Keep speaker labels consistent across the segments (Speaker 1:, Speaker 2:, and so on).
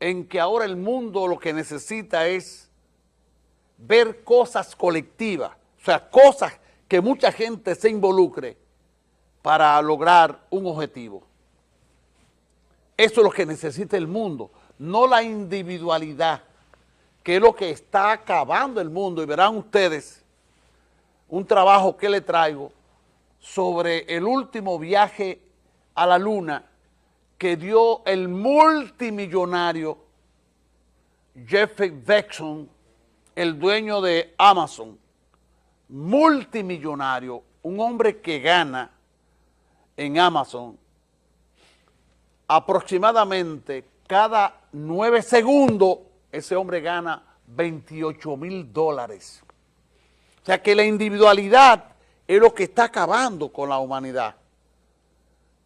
Speaker 1: en que ahora el mundo lo que necesita es ver cosas colectivas, o sea, cosas que mucha gente se involucre para lograr un objetivo. Eso es lo que necesita el mundo, no la individualidad, que es lo que está acabando el mundo. Y verán ustedes un trabajo que le traigo sobre el último viaje a la luna que dio el multimillonario Jeffrey Bezos, el dueño de Amazon, multimillonario, un hombre que gana en Amazon aproximadamente cada nueve segundos, ese hombre gana 28 mil dólares. O sea que la individualidad es lo que está acabando con la humanidad.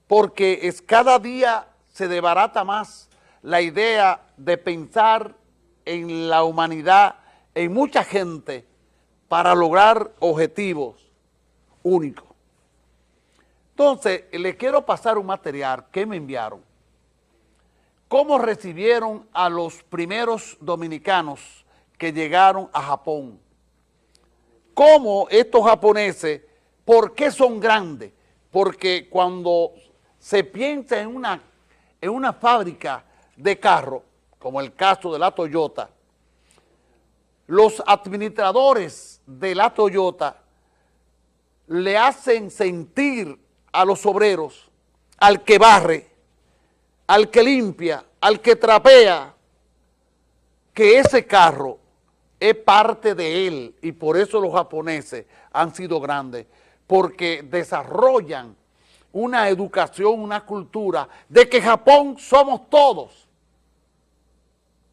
Speaker 1: Porque es cada día se debarata más la idea de pensar en la humanidad, en mucha gente, para lograr objetivos únicos. Entonces, le quiero pasar un material que me enviaron. ¿Cómo recibieron a los primeros dominicanos que llegaron a Japón? ¿Cómo estos japoneses, por qué son grandes? Porque cuando se piensa en una, en una fábrica de carro, como el caso de la Toyota, los administradores de la Toyota le hacen sentir a los obreros, al que barre, al que limpia, al que trapea, que ese carro es parte de él. Y por eso los japoneses han sido grandes, porque desarrollan una educación, una cultura de que Japón somos todos,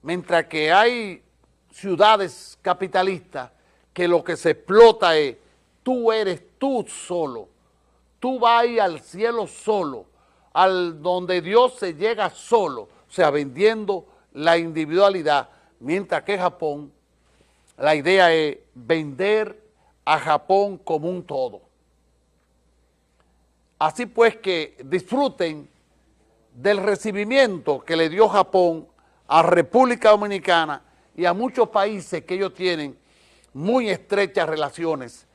Speaker 1: mientras que hay ciudades capitalistas que lo que se explota es tú eres tú solo, tú vas al cielo solo, al donde Dios se llega solo, o sea, vendiendo la individualidad, mientras que Japón, la idea es vender a Japón como un todo. Así pues que disfruten del recibimiento que le dio Japón a República Dominicana y a muchos países que ellos tienen muy estrechas relaciones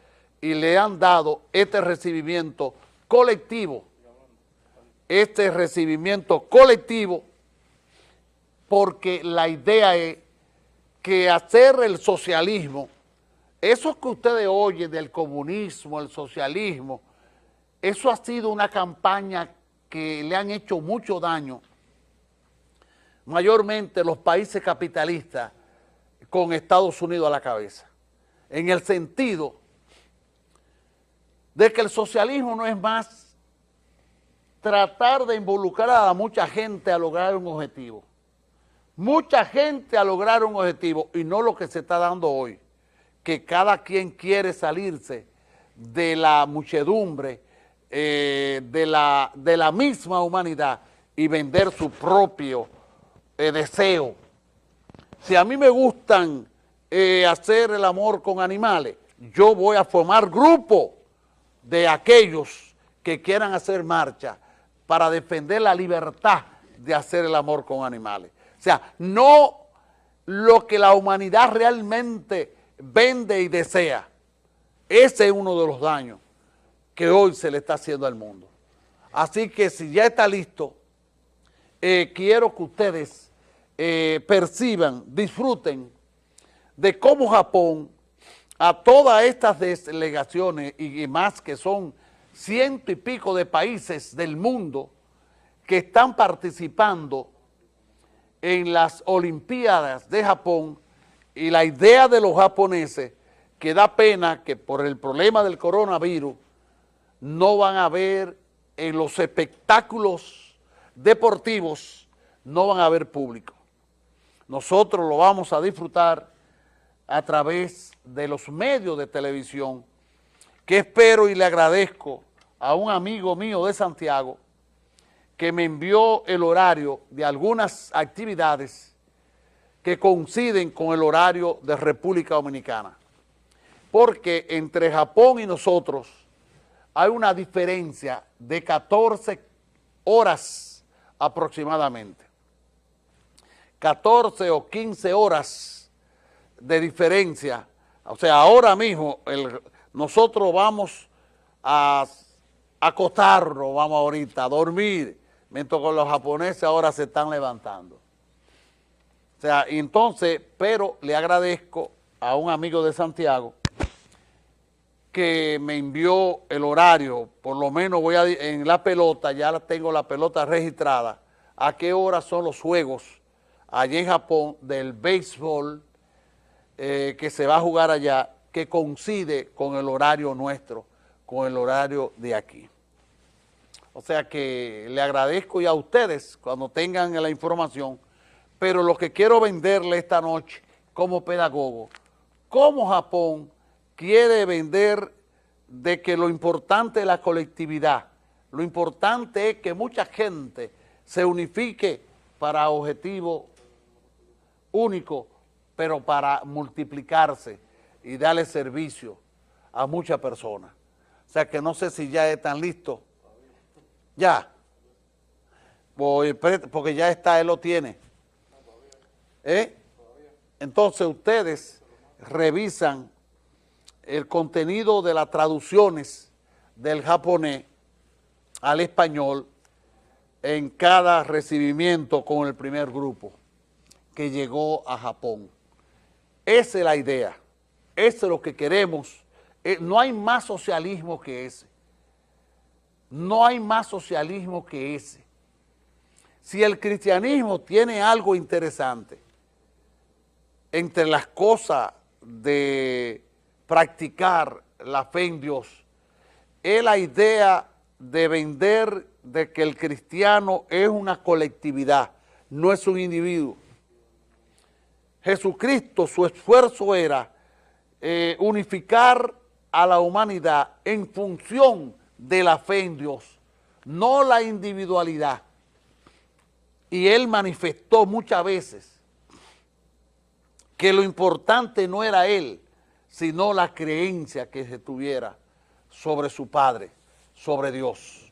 Speaker 1: y le han dado este recibimiento colectivo, este recibimiento colectivo, porque la idea es que hacer el socialismo, eso que ustedes oyen del comunismo, el socialismo, eso ha sido una campaña que le han hecho mucho daño, mayormente los países capitalistas, con Estados Unidos a la cabeza, en el sentido de que el socialismo no es más tratar de involucrar a mucha gente a lograr un objetivo. Mucha gente a lograr un objetivo y no lo que se está dando hoy, que cada quien quiere salirse de la muchedumbre, eh, de, la, de la misma humanidad y vender su propio eh, deseo. Si a mí me gustan eh, hacer el amor con animales, yo voy a formar grupo de aquellos que quieran hacer marcha para defender la libertad de hacer el amor con animales. O sea, no lo que la humanidad realmente vende y desea. Ese es uno de los daños que hoy se le está haciendo al mundo. Así que si ya está listo, eh, quiero que ustedes eh, perciban, disfruten de cómo Japón a todas estas delegaciones y más que son ciento y pico de países del mundo que están participando en las Olimpiadas de Japón y la idea de los japoneses que da pena que por el problema del coronavirus no van a ver en los espectáculos deportivos, no van a haber público. Nosotros lo vamos a disfrutar a través de los medios de televisión, que espero y le agradezco a un amigo mío de Santiago que me envió el horario de algunas actividades que coinciden con el horario de República Dominicana. Porque entre Japón y nosotros hay una diferencia de 14 horas aproximadamente. 14 o 15 horas de diferencia. O sea, ahora mismo nosotros vamos a acostarnos, vamos ahorita a dormir, mientras que los japoneses ahora se están levantando. O sea, entonces, pero le agradezco a un amigo de Santiago que me envió el horario, por lo menos voy a, en la pelota, ya tengo la pelota registrada, a qué hora son los juegos allá en Japón del béisbol eh, que se va a jugar allá, que coincide con el horario nuestro, con el horario de aquí. O sea que le agradezco y a ustedes cuando tengan la información, pero lo que quiero venderle esta noche como pedagogo, cómo Japón quiere vender de que lo importante es la colectividad, lo importante es que mucha gente se unifique para objetivo único, pero para multiplicarse y darle servicio a muchas personas. O sea que no sé si ya están listos. Ya. Porque ya está, él lo tiene. ¿Eh? Entonces ustedes revisan el contenido de las traducciones del japonés al español en cada recibimiento con el primer grupo que llegó a Japón. Esa es la idea, eso es lo que queremos. Eh, no hay más socialismo que ese. No hay más socialismo que ese. Si el cristianismo tiene algo interesante, entre las cosas de practicar la fe en Dios, es la idea de vender de que el cristiano es una colectividad, no es un individuo. Jesucristo, su esfuerzo era eh, unificar a la humanidad en función de la fe en Dios, no la individualidad. Y él manifestó muchas veces que lo importante no era él, sino la creencia que se tuviera sobre su Padre, sobre Dios.